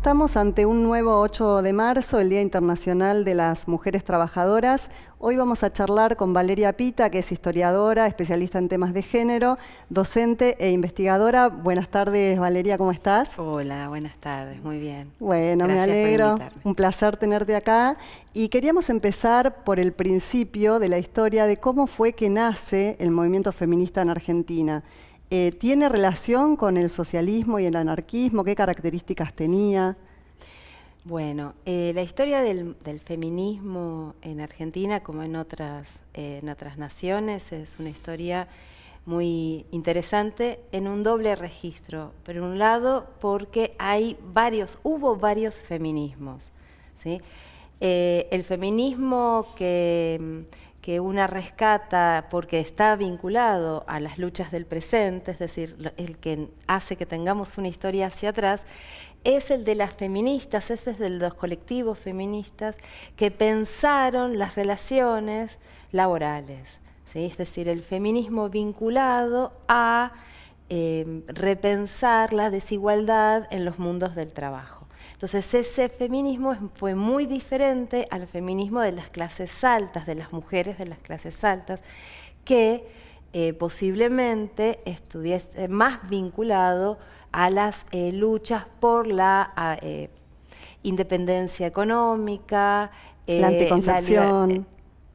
Estamos ante un nuevo 8 de marzo, el Día Internacional de las Mujeres Trabajadoras. Hoy vamos a charlar con Valeria Pita, que es historiadora, especialista en temas de género, docente e investigadora. Buenas tardes, Valeria, ¿cómo estás? Hola, buenas tardes, muy bien. Bueno, me alegro. Un placer tenerte acá. Y queríamos empezar por el principio de la historia de cómo fue que nace el movimiento feminista en Argentina. Eh, ¿Tiene relación con el socialismo y el anarquismo? ¿Qué características tenía? Bueno, eh, la historia del, feminismo en Argentina, como en otras, eh, en otras naciones, es una historia muy interesante en un doble registro. Por un lado, porque hay varios, hubo varios feminismos. el feminismo que que una rescata porque está vinculado a las luchas del presente, es decir, el que hace que tengamos una historia hacia atrás, es el de las feministas, es de los colectivos feministas que pensaron las relaciones laborales, es decir, el feminismo vinculado a eh, repensar la desigualdad en los mundos del trabajo. Entonces ese feminismo fue muy diferente al feminismo de las clases altas, de las mujeres de las clases altas, que eh, posiblemente estuviese más vinculado a las eh, luchas por la eh, independencia económica, la anticoncepción,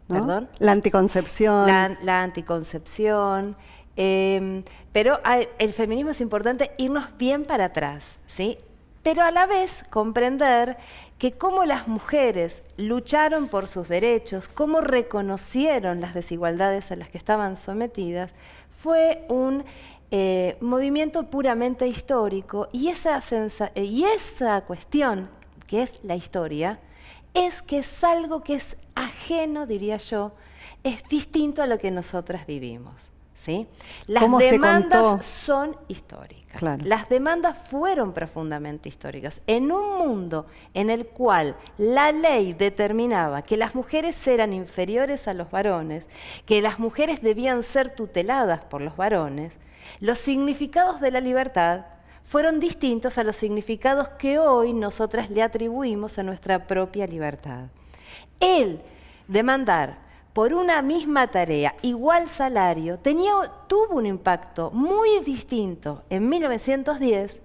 ¿Perdón? La anticoncepción. La, anticoncepción. Pero el feminismo es importante irnos bien para atrás, ¿sí? Pero a la vez comprender que cómo las mujeres lucharon por sus derechos, cómo reconocieron las desigualdades a las que estaban sometidas, fue un eh, movimiento puramente histórico y esa, y esa cuestión, que es la historia, es que es algo que es ajeno, diría yo, es distinto a lo que nosotras vivimos. Las demandas son históricas. Las demandas fueron profundamente históricas. En un mundo en el cual la ley determinaba que las mujeres eran inferiores a los varones, que las mujeres debían ser tuteladas por los varones, los significados de la libertad fueron distintos a los significados que hoy nosotras le atribuimos a nuestra propia libertad. El demandar por una misma tarea, igual salario, tuvo un impacto muy distinto en 1910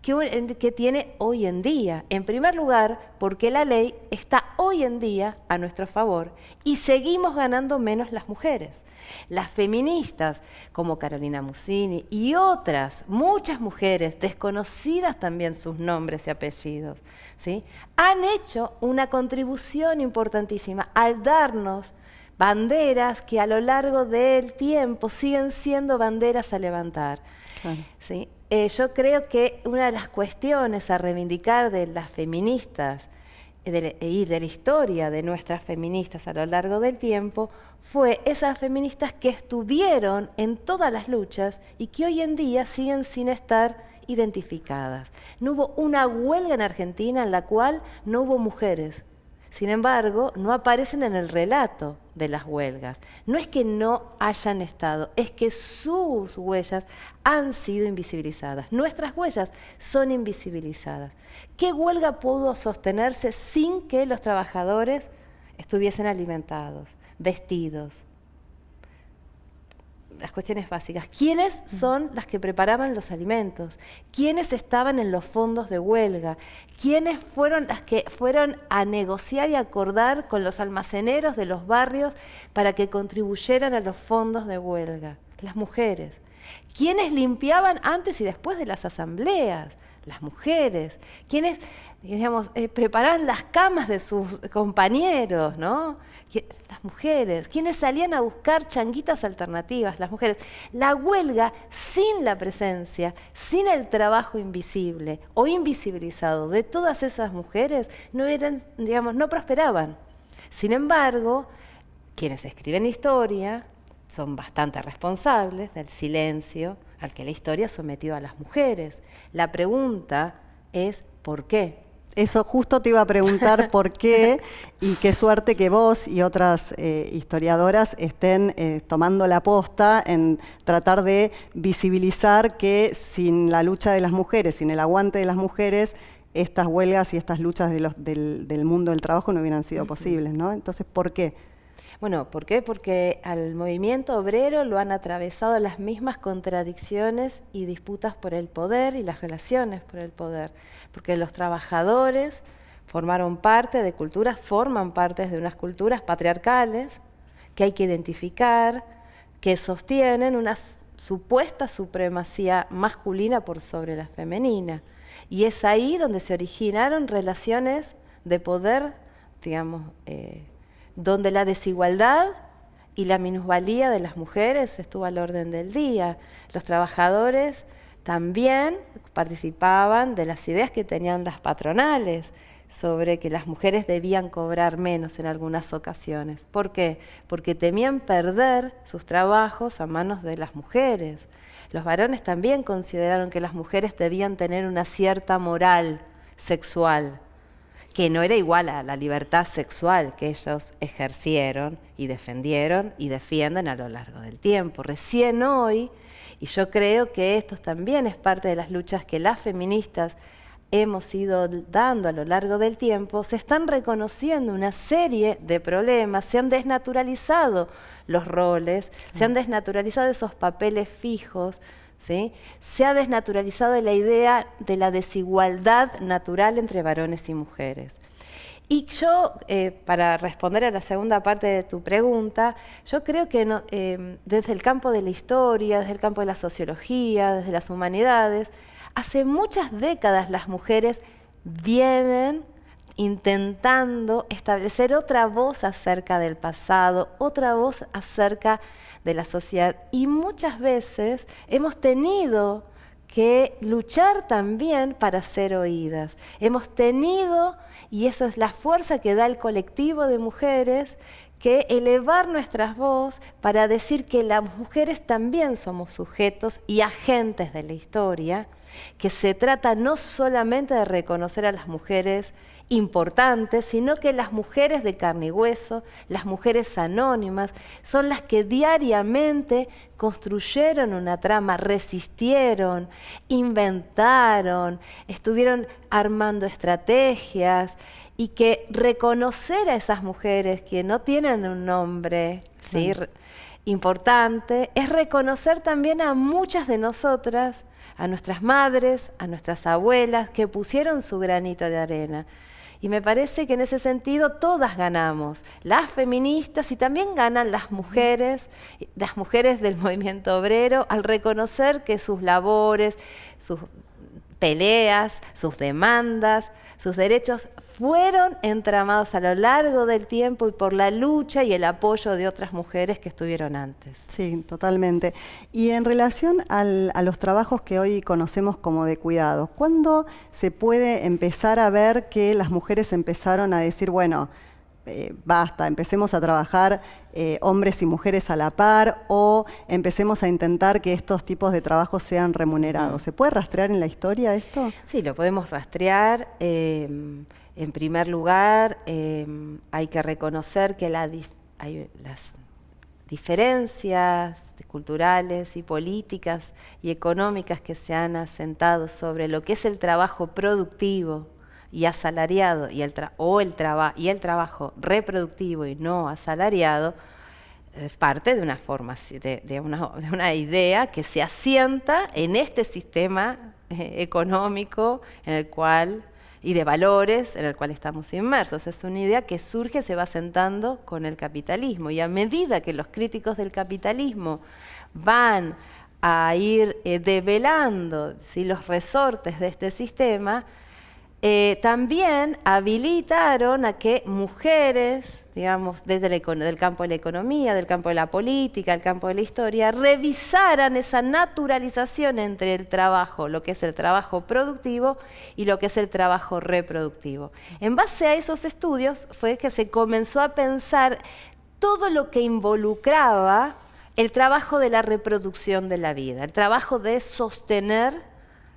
que, que, tiene hoy en día. En primer lugar, porque la ley está hoy en día a nuestro favor y seguimos ganando menos las mujeres. Las feministas, como Carolina Musini y otras, muchas mujeres, desconocidas también sus nombres y apellidos, ¿sí? han hecho una contribución importantísima al darnos banderas que a lo largo del tiempo siguen siendo banderas a levantar. ¿sí? Eh, yo creo que una de las cuestiones a reivindicar de las feministas y de la historia de nuestras feministas a lo largo del tiempo fue esas feministas que estuvieron en todas las luchas y que hoy en día siguen sin estar identificadas. No hubo una huelga en Argentina en la cual no hubo mujeres sin embargo, no aparecen en el relato de las huelgas. No es que no hayan estado, es que sus huellas han sido invisibilizadas. Nuestras huellas son invisibilizadas. ¿Qué huelga pudo sostenerse sin que los trabajadores estuviesen alimentados, vestidos, las cuestiones básicas. ¿Quiénes son las que preparaban los alimentos? ¿Quiénes estaban en los fondos de huelga? ¿Quiénes fueron las que fueron a negociar y acordar con los almaceneros de los barrios para que contribuyeran a los fondos de huelga? Las mujeres. ¿Quiénes limpiaban antes y después de las asambleas? Las mujeres. ¿Quiénes, digamos, eh, preparaban las camas de sus compañeros, ¿no? las mujeres, quienes salían a buscar changuitas alternativas, las mujeres. La huelga sin la presencia, sin el trabajo invisible o invisibilizado de todas esas mujeres, no eran, digamos, no prosperaban. Sin embargo, quienes escriben historia son bastante responsables del silencio al que la historia ha sometido a las mujeres. La pregunta es ¿por qué? Eso justo te iba a preguntar por qué y qué suerte que vos y otras eh, historiadoras estén eh, tomando la posta en tratar de visibilizar que sin la lucha de las mujeres, sin el aguante de las mujeres, estas huelgas y estas luchas del, mundo del trabajo no hubieran sido posibles, ¿no? Entonces, ¿por qué? Bueno, ¿por qué? Porque al movimiento obrero lo han atravesado las mismas contradicciones y disputas por el poder y las relaciones por el poder. Porque los trabajadores formaron parte de culturas, forman parte de unas culturas patriarcales que hay que identificar, que sostienen una supuesta supremacía masculina por sobre la femenina. Y es ahí donde se originaron relaciones de poder, digamos, eh, donde la desigualdad y la minusvalía de las mujeres estuvo al orden del día. Los trabajadores también participaban de las ideas que tenían las patronales sobre que las mujeres debían cobrar menos en algunas ocasiones. ¿Por qué? Porque temían perder sus trabajos a manos de las mujeres. Los varones también consideraron que las mujeres debían tener una cierta moral sexual, que no era igual a la libertad sexual que ellos ejercieron y defendieron y defienden a lo largo del tiempo. Recién hoy, y yo creo que esto también es parte de las luchas que las feministas hemos ido dando a lo largo del tiempo, se están reconociendo una serie de problemas, se han desnaturalizado los roles, se han desnaturalizado esos papeles fijos, se ha desnaturalizado la idea de la desigualdad natural entre varones y mujeres. Y yo, eh, para responder a la segunda parte de tu pregunta, yo creo que eh, desde el campo de la historia, desde el campo de la sociología, desde las humanidades, hace muchas décadas las mujeres vienen intentando establecer otra voz acerca del pasado, otra voz acerca de la sociedad. Y muchas veces hemos tenido que luchar también para ser oídas. Hemos tenido, y esa es la fuerza que da el colectivo de mujeres, que elevar nuestras voces para decir que las mujeres también somos sujetos y agentes de la historia, que se trata no solamente de reconocer a las mujeres importantes, sino que las mujeres de carne y hueso, las mujeres anónimas, son las que diariamente construyeron una trama, resistieron, inventaron, estuvieron armando estrategias y que reconocer a esas mujeres que no tienen un nombre importante es reconocer también a muchas de nosotras, a nuestras madres, a nuestras abuelas, que pusieron su granito de arena. Y me parece que en ese sentido todas ganamos, las feministas y también ganan las mujeres, las mujeres del movimiento obrero, al reconocer que sus labores, sus peleas, sus demandas, sus derechos fueron entramados a lo largo del tiempo y por la lucha y el apoyo de otras mujeres que estuvieron antes. Sí, totalmente. Y en relación a los trabajos que hoy conocemos como de cuidado, ¿cuándo se puede empezar a ver que las mujeres empezaron a decir, bueno, eh, basta, empecemos a trabajar eh, hombres y mujeres a la par o empecemos a intentar que estos tipos de trabajos sean remunerados. ¿Se puede rastrear en la historia esto? Sí, lo podemos rastrear. Eh, en primer lugar, em, hay que reconocer que las diferencias culturales y políticas y económicas que se han asentado sobre lo que es el trabajo productivo y asalariado y el o y el trabajo reproductivo y no asalariado es parte de una forma de, una, idea que se asienta en este sistema eh, económico en el cual y de valores en el cual estamos inmersos. Es una idea que surge, se va sentando con el capitalismo y a medida que los críticos del capitalismo van a ir eh, develando los resortes de este sistema, eh, también habilitaron a que mujeres, digamos, desde el campo de la economía, del campo de la política, del campo de la historia, revisaran esa naturalización entre el trabajo, lo que es el trabajo productivo y lo que es el trabajo reproductivo. En base a esos estudios fue que se comenzó a pensar todo lo que involucraba el trabajo de la reproducción de la vida, el trabajo de sostener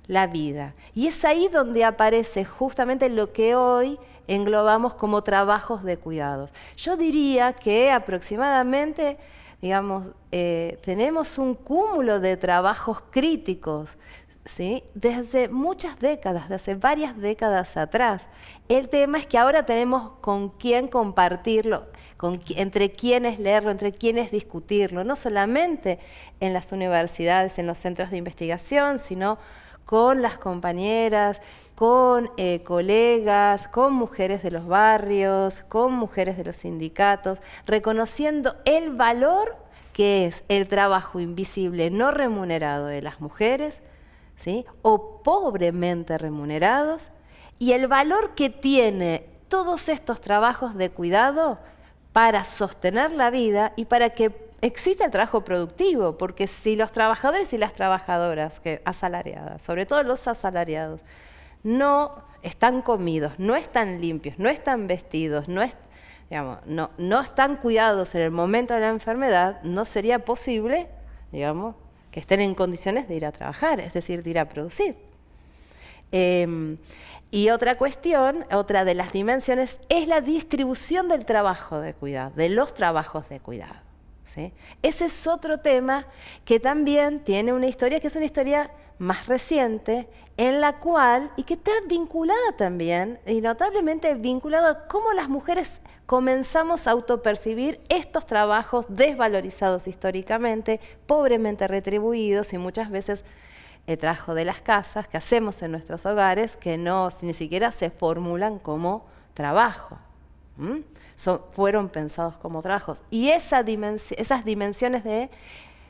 la vida. Y es ahí donde aparece justamente lo que hoy englobamos como trabajos de cuidados. Yo diría que aproximadamente, digamos, eh, tenemos un cúmulo de trabajos críticos ¿sí? desde muchas décadas, desde varias décadas atrás. El tema es que ahora tenemos con quién compartirlo, con, entre quiénes leerlo, entre quiénes discutirlo, no solamente en las universidades, en los centros de investigación, sino con las compañeras, con eh, colegas, con mujeres de los barrios, con mujeres de los sindicatos, reconociendo el valor que es el trabajo invisible no remunerado de las mujeres, ¿sí? o pobremente remunerados, y el valor que tiene todos estos trabajos de cuidado para sostener la vida y para que exista el trabajo productivo, porque si los trabajadores y las trabajadoras que asalariadas, sobre todo los asalariados, no están comidos, no están limpios, no están vestidos, no, están cuidados en el momento de la enfermedad, no sería posible, que estén en condiciones de ir a trabajar, es decir, de ir a producir. Em, y otra cuestión, otra de las dimensiones, es la distribución del trabajo de cuidado, de los trabajos de cuidado. Ese es otro tema que también tiene una historia, que es una historia más reciente, en la cual, y que está vinculada también, y notablemente vinculada a cómo las mujeres comenzamos a autopercibir estos trabajos desvalorizados históricamente, pobremente retribuidos y muchas veces el trabajo de las casas que hacemos en nuestros hogares que no ni siquiera se formulan como trabajo. Fueron pensados como trabajos. Y esa esas dimensiones de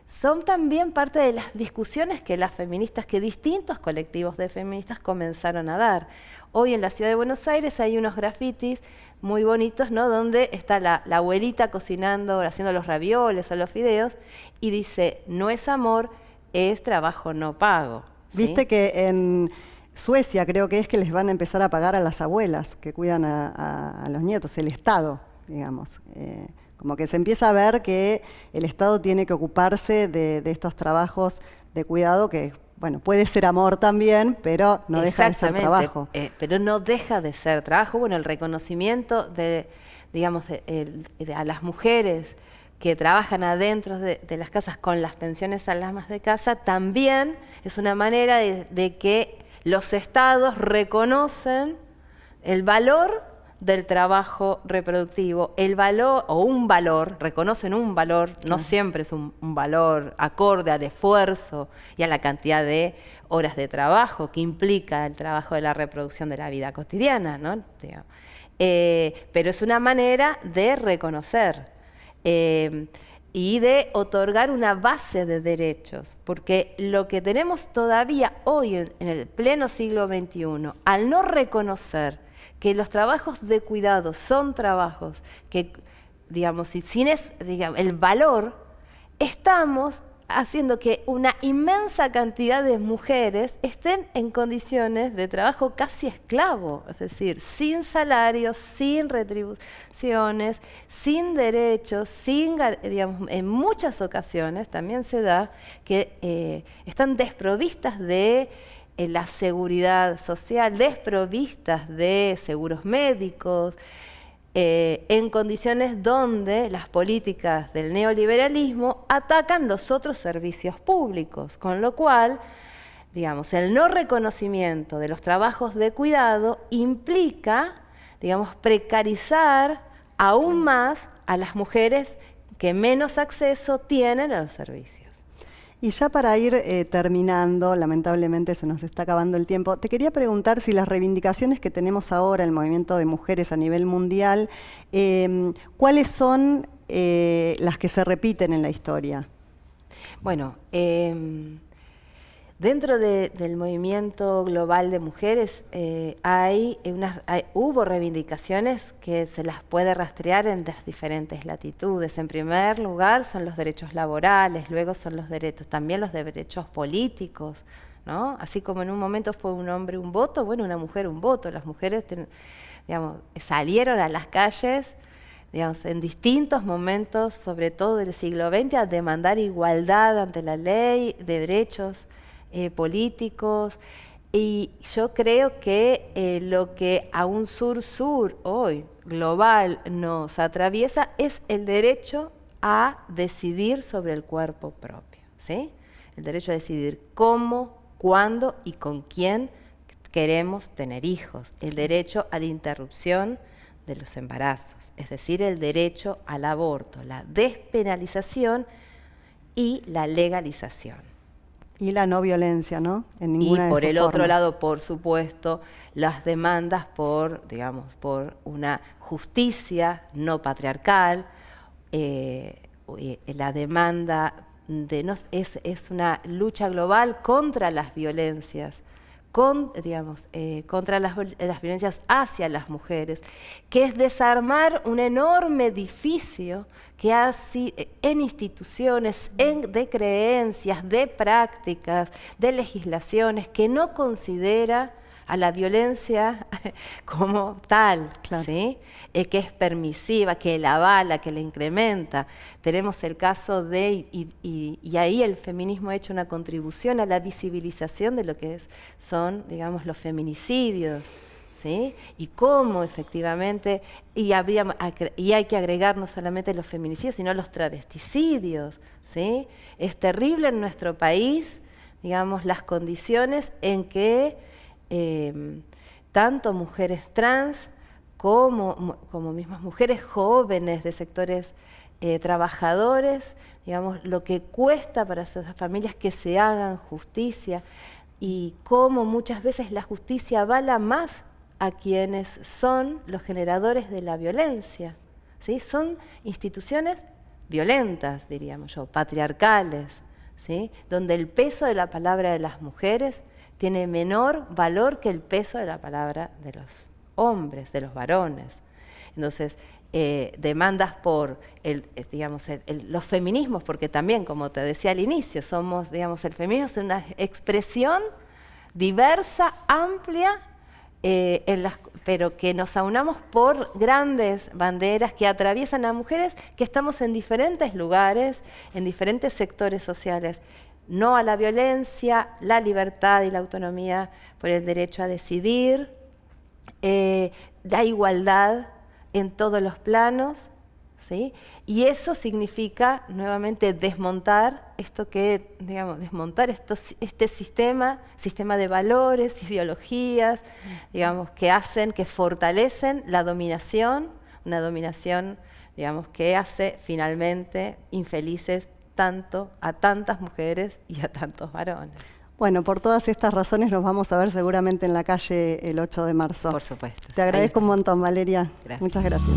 son también parte de las discusiones que las feministas, que distintos colectivos de feministas comenzaron a dar. Hoy en la ciudad de Buenos Aires hay unos grafitis muy bonitos, ¿no? Donde está la, abuelita cocinando, haciendo los ravioles o los fideos, y dice, no es amor, es trabajo no pago. Viste que en Suecia creo que es que les van a empezar a pagar a las abuelas que cuidan a, los nietos, el Estado, digamos. Eh, como que se empieza a ver que el Estado tiene que ocuparse de, estos trabajos de cuidado que, bueno, puede ser amor también, pero no deja de ser trabajo. Eh, pero no deja de ser trabajo. Bueno, el reconocimiento de, digamos, a las mujeres que trabajan adentro de, las casas con las pensiones a las más de casa, también es una manera de que los estados reconocen el valor del trabajo reproductivo, el valor o un valor, reconocen un valor, no siempre es un, valor acorde al esfuerzo y a la cantidad de horas de trabajo que implica el trabajo de la reproducción de la vida cotidiana, ¿no? Eh, pero es una manera de reconocer eh, y de otorgar una base de derechos, porque lo que tenemos todavía hoy en el pleno siglo XXI, al no reconocer que los trabajos de cuidado son trabajos que, digamos, sin digamos, el valor, estamos haciendo que una inmensa cantidad de mujeres estén en condiciones de trabajo casi esclavo, es decir, sin salarios, sin retribuciones, sin derechos, sin, digamos, en muchas ocasiones también se da que eh, están desprovistas de en la seguridad social, desprovistas de seguros médicos, eh, en condiciones donde las políticas del neoliberalismo atacan los otros servicios públicos, con lo cual, digamos, el no reconocimiento de los trabajos de cuidado implica, digamos, precarizar aún más a las mujeres que menos acceso tienen a los servicios. Y ya para ir eh, terminando, lamentablemente se nos está acabando el tiempo, te quería preguntar si las reivindicaciones que tenemos ahora, el movimiento de mujeres a nivel mundial, em, ¿cuáles son eh, las que se repiten en la historia? Bueno, Dentro del movimiento global de mujeres eh, hay hubo reivindicaciones que se las puede rastrear en las diferentes latitudes. En primer lugar son los derechos laborales, luego son los derechos, también los derechos políticos. Así como en un momento fue un hombre un voto, bueno, una mujer un voto. Las mujeres salieron a las calles digamos, en distintos momentos, sobre todo del siglo XX, a demandar igualdad ante la ley de derechos eh, políticos. Y yo creo que eh, lo que a un sur-sur hoy global nos atraviesa es el derecho a decidir sobre el cuerpo propio, ¿sí? El derecho a decidir cómo, cuándo y con quién queremos tener hijos, el derecho a la interrupción de los embarazos, es decir, el derecho al aborto, la despenalización y la legalización. Y la no violencia, ¿no? En ninguna y por el otro lado, por supuesto, las demandas por, digamos, por una justicia no patriarcal, eh, eh, la demanda de no, es, es una lucha global contra las violencias con, digamos, eh, contra las, violencias hacia las mujeres, que es desarmar un enorme edificio que hace en instituciones, en, de creencias, de prácticas, de legislaciones, que no considera a la violencia como tal, ¿sí? Eh, que es permisiva, que la avala, que la incrementa. Tenemos el caso de, y, ahí el feminismo ha hecho una contribución a la visibilización de lo que es, son, digamos, los feminicidios. ¿Sí? Y cómo efectivamente, y, habría, y hay que agregar no solamente los feminicidios, sino los travesticidios. ¿sí? Es terrible en nuestro país, digamos, las condiciones en que Em, tanto mujeres trans como, como mismas mujeres jóvenes de sectores eh, trabajadores, digamos, lo que cuesta para esas familias que se hagan justicia y cómo muchas veces la justicia avala más a quienes son los generadores de la violencia. ¿sí? Son instituciones violentas, diríamos yo, patriarcales, ¿sí? donde el peso de la palabra de las mujeres tiene menor valor que el peso de la palabra de los hombres, de los varones. Entonces, eh, demandas por eh, digamos, los feminismos, porque también, como te decía al inicio, somos, digamos, el feminismo es una expresión diversa, amplia, eh, pero que nos aunamos por grandes banderas que atraviesan a mujeres que estamos en diferentes lugares, en diferentes sectores sociales no a la violencia, la libertad y la autonomía por el derecho a decidir, eh, la igualdad en todos los planos, ¿sí? y eso significa nuevamente desmontar esto que, digamos, desmontar este sistema, sistema de valores, ideologías, digamos, que hacen, que fortalecen la dominación, una dominación, digamos, que hace finalmente infelices tanto a tantas mujeres y a tantos varones. Bueno, por todas estas razones nos vamos a ver seguramente en la calle el 8 de marzo. Por supuesto. Te agradezco un montón, Valeria. Muchas gracias.